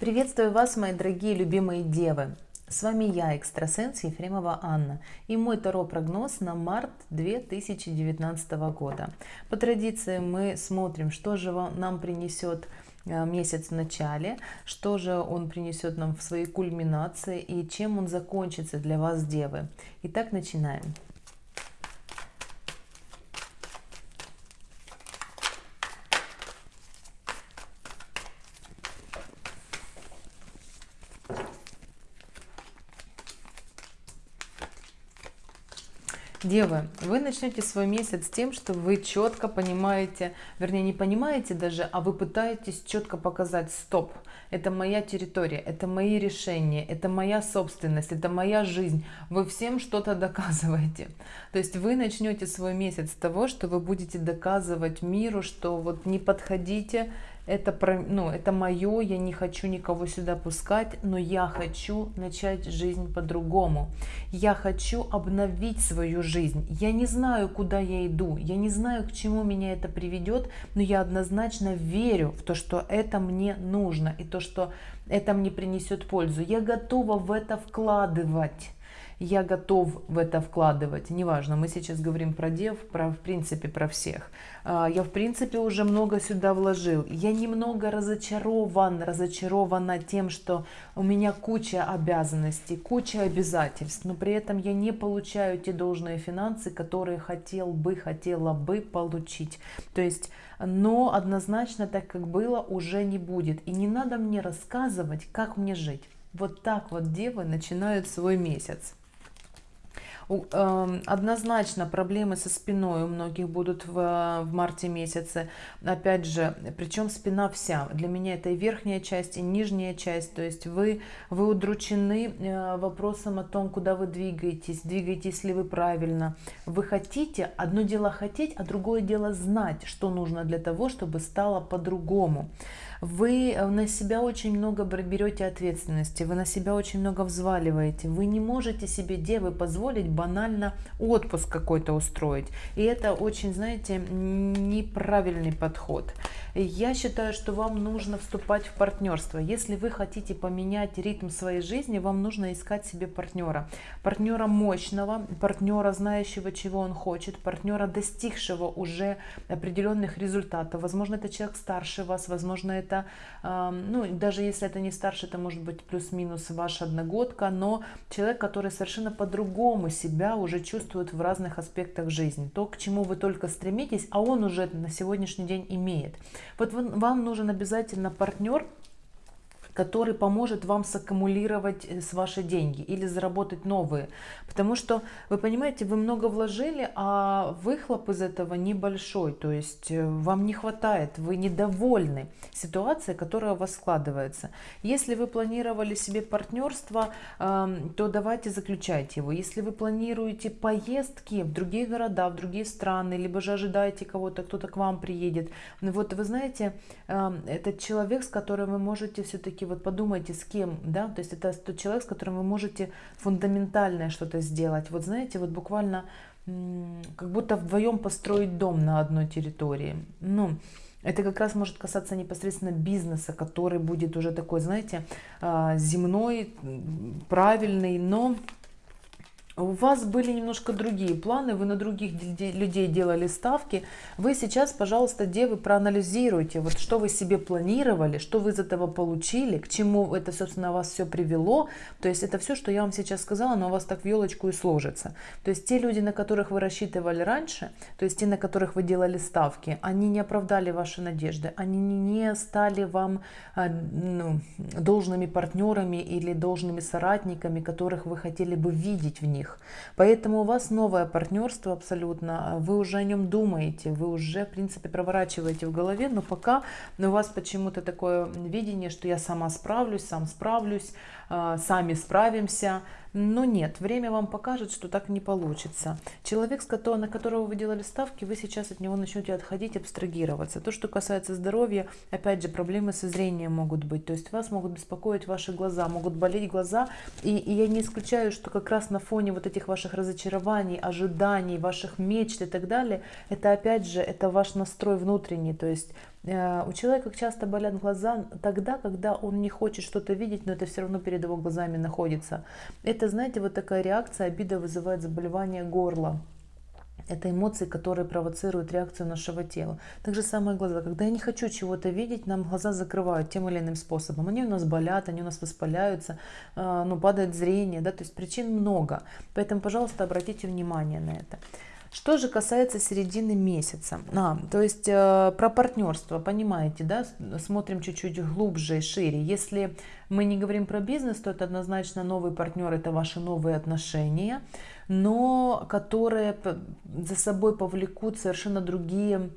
Приветствую вас, мои дорогие любимые девы! С вами я, экстрасенс Ефремова Анна, и мой Таро-прогноз на март 2019 года. По традиции мы смотрим, что же нам принесет э, месяц в начале, что же он принесет нам в своей кульминации и чем он закончится для вас, девы. Итак, начинаем. Девы, вы начнете свой месяц с тем, что вы четко понимаете, вернее не понимаете даже, а вы пытаетесь четко показать стоп. Это моя территория, это мои решения, это моя собственность, это моя жизнь. Вы всем что-то доказываете. То есть вы начнете свой месяц с того, что вы будете доказывать миру, что вот не подходите, это, про, ну, это мое, я не хочу никого сюда пускать, но я хочу начать жизнь по-другому. Я хочу обновить свою жизнь. Я не знаю, куда я иду, я не знаю, к чему меня это приведет, но я однозначно верю в то, что это мне нужно и то, что это мне принесет пользу. Я готова в это вкладывать я готов в это вкладывать. Неважно, мы сейчас говорим про дев, про, в принципе, про всех. А, я, в принципе, уже много сюда вложил. Я немного разочарован, разочарована тем, что у меня куча обязанностей, куча обязательств, но при этом я не получаю те должные финансы, которые хотел бы, хотела бы получить. То есть, но однозначно так, как было, уже не будет. И не надо мне рассказывать, как мне жить. Вот так вот девы начинают свой месяц. Эм, однозначно проблемы со спиной у многих будут в, в марте месяце. Опять же, причем спина вся. Для меня это и верхняя часть, и нижняя часть. То есть вы, вы удручены э, вопросом о том, куда вы двигаетесь, двигаетесь ли вы правильно. Вы хотите, одно дело хотеть, а другое дело знать, что нужно для того, чтобы стало по-другому вы э, на себя очень много берете ответственности, вы на себя очень много взваливаете, вы не можете себе, девы, позволить банально отпуск какой-то устроить. И это очень, знаете, неправильный подход. Я считаю, что вам нужно вступать в партнерство. Если вы хотите поменять ритм своей жизни, вам нужно искать себе партнера. Партнера мощного, партнера, знающего, чего он хочет, партнера, достигшего уже определенных результатов. Возможно, это человек старше вас, возможно, это, ну, даже если это не старше, это может быть плюс-минус ваша одногодка, но человек, который совершенно по-другому себя уже чувствует в разных аспектах жизни. То, к чему вы только стремитесь, а он уже на сегодняшний день имеет. Вот вам нужен обязательно партнер, который поможет вам саккумулировать э, с ваши деньги или заработать новые. Потому что, вы понимаете, вы много вложили, а выхлоп из этого небольшой. То есть э, вам не хватает, вы недовольны ситуацией, которая у вас складывается. Если вы планировали себе партнерство, то давайте заключайте его. Если вы планируете поездки в другие города, в другие страны, либо же ожидаете кого-то, кто-то к вам приедет, вот вы знаете, этот человек, с которым вы можете все-таки вот подумайте, с кем, да, то есть это тот человек, с которым вы можете фундаментальное что-то сделать. Вот знаете, вот буквально как будто вдвоем построить дом на одной территории. Ну, это как раз может касаться непосредственно бизнеса, который будет уже такой, знаете, а, земной, правильный, но у вас были немножко другие планы, вы на других людей делали ставки. Вы сейчас, пожалуйста, девы, проанализируйте, вот что вы себе планировали, что вы из этого получили, к чему это, собственно, вас все привело. То есть это все, что я вам сейчас сказала, но у вас так в елочку и сложится. То есть те люди, на которых вы рассчитывали раньше, то есть те, на которых вы делали ставки, они не оправдали ваши надежды, они не стали вам а, ну, должными партнерами или должными соратниками, которых вы хотели бы видеть в них них. Поэтому у вас новое партнерство абсолютно, вы уже о нем думаете, вы уже, в принципе, проворачиваете в голове, но пока у вас почему-то такое видение, что я сама справлюсь, сам справлюсь, а, сами справимся, но нет, время вам покажет, что так не получится. Человек, на которого вы делали ставки, вы сейчас от него начнете отходить, абстрагироваться. То, что касается здоровья, опять же, проблемы со зрением могут быть. То есть вас могут беспокоить ваши глаза, могут болеть глаза. И, и я не исключаю, что как раз на фоне вот этих ваших разочарований, ожиданий, ваших мечт и так далее, это опять же, это ваш настрой внутренний. То есть у человека часто болят глаза тогда, когда он не хочет что-то видеть, но это все равно перед его глазами находится. Это, знаете, вот такая реакция, обида вызывает заболевание горла. Это эмоции, которые провоцируют реакцию нашего тела. Так же самое глаза. Когда я не хочу чего-то видеть, нам глаза закрывают тем или иным способом. Они у нас болят, они у нас воспаляются, э, ну, падает зрение, да, то есть причин много. Поэтому, пожалуйста, обратите внимание на это. Что же касается середины месяца, а, то есть э, про партнерство, понимаете, да, смотрим чуть-чуть глубже и шире. Если мы не говорим про бизнес, то это однозначно новый партнер, это ваши новые отношения, но которые за собой повлекут совершенно другие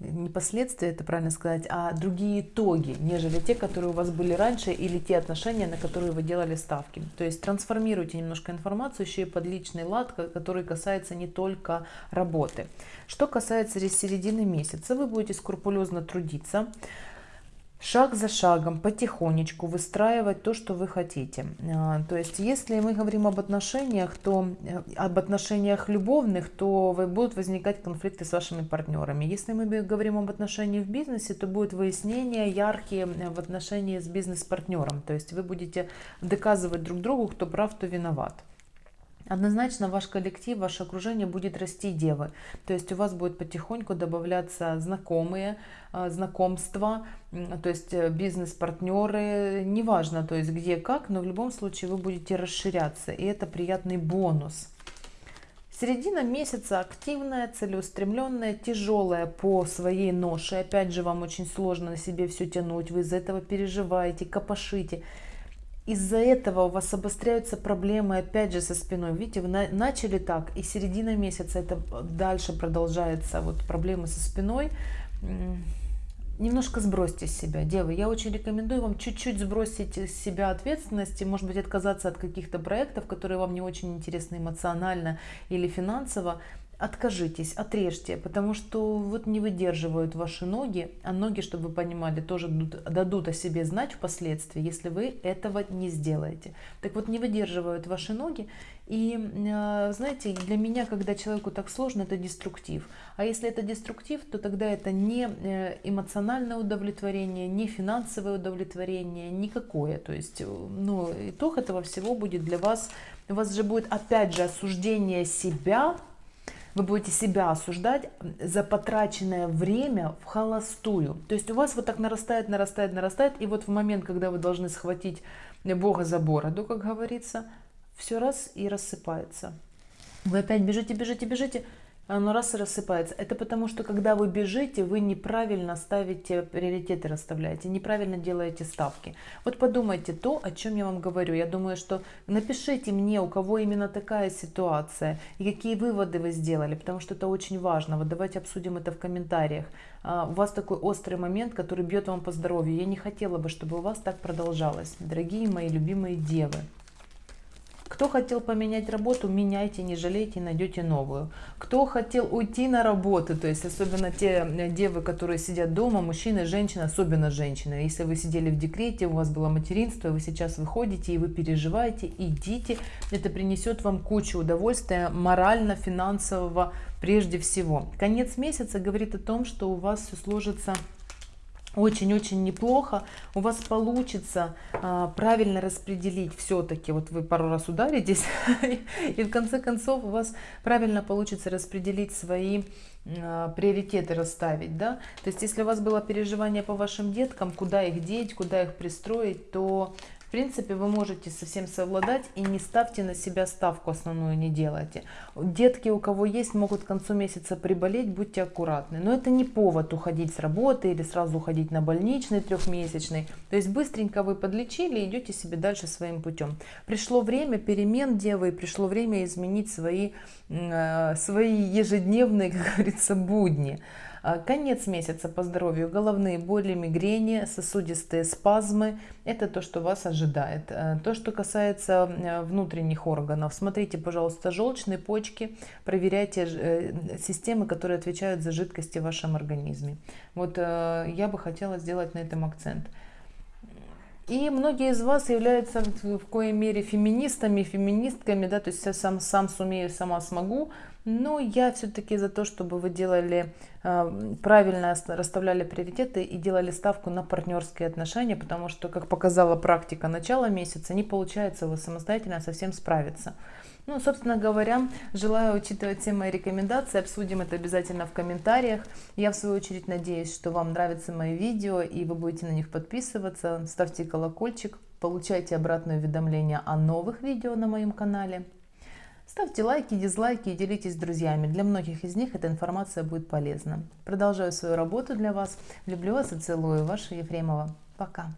не последствия, это правильно сказать, а другие итоги, нежели те, которые у вас были раньше, или те отношения, на которые вы делали ставки. То есть трансформируйте немножко информацию еще и под личный лад, который касается не только работы. Что касается середины месяца, вы будете скрупулезно трудиться, шаг за шагом, потихонечку выстраивать то, что вы хотите. А, то есть, если мы говорим об отношениях, то э, об отношениях любовных, то будут возникать конфликты с вашими партнерами. Если мы говорим об отношениях в бизнесе, то будут выяснения яркие э, в отношении с бизнес-партнером. То есть, вы будете доказывать друг другу, кто прав, кто виноват. Однозначно ваш коллектив, ваше окружение будет расти девы. То есть у вас будет потихоньку добавляться знакомые, а, знакомства, то есть э, бизнес-партнеры, неважно, то есть где как, но в любом случае вы будете расширяться, и это приятный бонус. Середина месяца активная, целеустремленная, тяжелая по своей ноше. Опять же, вам очень сложно на себе все тянуть, вы из-за этого переживаете, копошите из-за этого у вас обостряются проблемы опять же со спиной. Видите, вы на, начали так, и середина месяца это дальше продолжается, вот проблемы со спиной. Немножко сбросьте с себя, девы. Я очень рекомендую вам чуть-чуть сбросить с себя ответственности, может быть, отказаться от каких-то проектов, которые вам не очень интересны эмоционально или финансово, откажитесь, отрежьте, потому что вот не выдерживают ваши ноги, а ноги, чтобы вы понимали, тоже дадут о себе знать впоследствии, если вы этого не сделаете. Так вот, не выдерживают ваши ноги, и а, знаете, для меня, когда человеку так сложно, это деструктив. А если это деструктив, то тогда это не э, эмоциональное удовлетворение, не финансовое удовлетворение, никакое. То есть, э, ну, итог этого всего будет для вас, у вас же будет опять же осуждение себя, вы будете себя осуждать за потраченное время в холостую. То есть у вас вот так нарастает, нарастает, нарастает, и вот в момент, когда вы должны схватить Бога за бороду, как говорится, все раз и рассыпается. Вы опять бежите, бежите, бежите, оно раз и рассыпается. Это потому, что когда вы бежите, вы неправильно ставите приоритеты, расставляете, неправильно делаете ставки. Вот подумайте то, о чем я вам говорю. Я думаю, что напишите мне, у кого именно такая ситуация, и какие выводы вы сделали, потому что это очень важно. Вот давайте обсудим это в комментариях. А, у вас такой острый момент, который бьет вам по здоровью. Я не хотела бы, чтобы у вас так продолжалось. Дорогие мои любимые девы. Кто хотел поменять работу, меняйте, не жалейте, найдете новую. Кто хотел уйти на работу, то есть особенно те э, девы, которые сидят дома, мужчины, женщины, особенно женщины. Если вы сидели в декрете, у вас было материнство, вы сейчас выходите и вы переживаете, идите. Это принесет вам кучу удовольствия морально, финансового прежде всего. Конец месяца говорит о том, что у вас все сложится очень-очень неплохо, у вас получится а, правильно распределить все-таки, вот вы пару раз ударитесь, и в конце концов у вас правильно получится распределить свои а, приоритеты расставить, да, то есть если у вас было переживание по вашим деткам, куда их деть, куда их пристроить, то принципе, вы можете совсем совладать и не ставьте на себя ставку основную, не делайте. Детки, у кого есть, могут к концу месяца приболеть, будьте аккуратны. Но это не повод уходить с работы или сразу уходить на больничный трехмесячный. То есть быстренько вы подлечили идете себе дальше своим путем. Пришло время перемен, девы, и пришло время изменить свои, э, свои ежедневные, как говорится, будни. А, конец месяца по здоровью, головные боли, мигрени, сосудистые спазмы. Это то, что вас ожидает. А, то, что касается э, внутренних органов. Смотрите, пожалуйста, желчные почки. Проверяйте э, системы, которые отвечают за жидкости в вашем организме. Вот э, я бы хотела сделать на этом акцент. И многие из вас являются в коей мере феминистами, феминистками, да, то есть я сам, сам сумею, сама смогу, Но я все-таки за то, чтобы вы делали э, правильно, расставляли приоритеты и делали ставку на партнерские отношения, потому что, как показала практика начала месяца, не получается вы самостоятельно совсем справиться. Ну, собственно говоря, желаю учитывать все мои рекомендации, обсудим это обязательно в комментариях. Я, в свою очередь, надеюсь, что вам нравятся мои видео, и вы будете на них подписываться. Ставьте колокольчик, получайте обратное уведомления о новых видео на моем канале. Ставьте лайки, дизлайки и делитесь с друзьями. Для многих из них эта информация будет полезна. Продолжаю свою работу для вас. Люблю вас и целую. Ваша Ефремова. Пока.